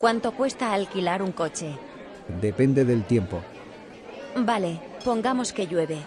¿Cuánto cuesta alquilar un coche? Depende del tiempo. Vale, pongamos que llueve.